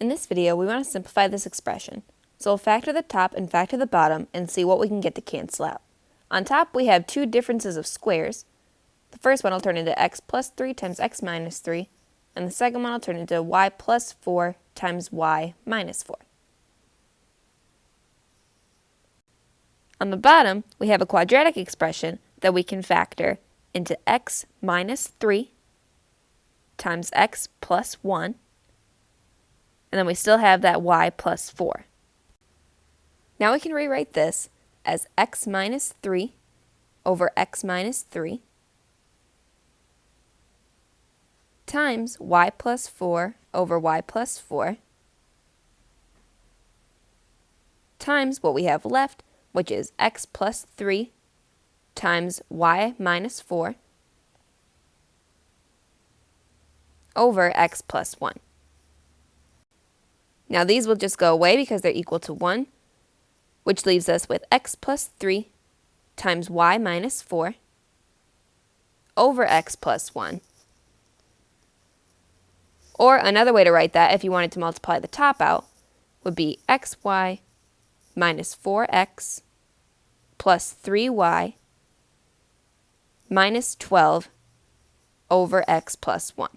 In this video, we want to simplify this expression. So we'll factor the top and factor the bottom and see what we can get to cancel out. On top, we have two differences of squares. The first one will turn into x plus 3 times x minus 3, and the second one will turn into y plus 4 times y minus 4. On the bottom, we have a quadratic expression that we can factor into x minus 3 times x plus 1, and then we still have that y plus 4. Now we can rewrite this as x minus 3 over x minus 3 times y plus 4 over y plus 4 times what we have left, which is x plus 3 times y minus 4 over x plus 1. Now these will just go away because they're equal to 1, which leaves us with x plus 3 times y minus 4 over x plus 1. Or another way to write that, if you wanted to multiply the top out, would be xy minus 4x plus 3y minus 12 over x plus 1.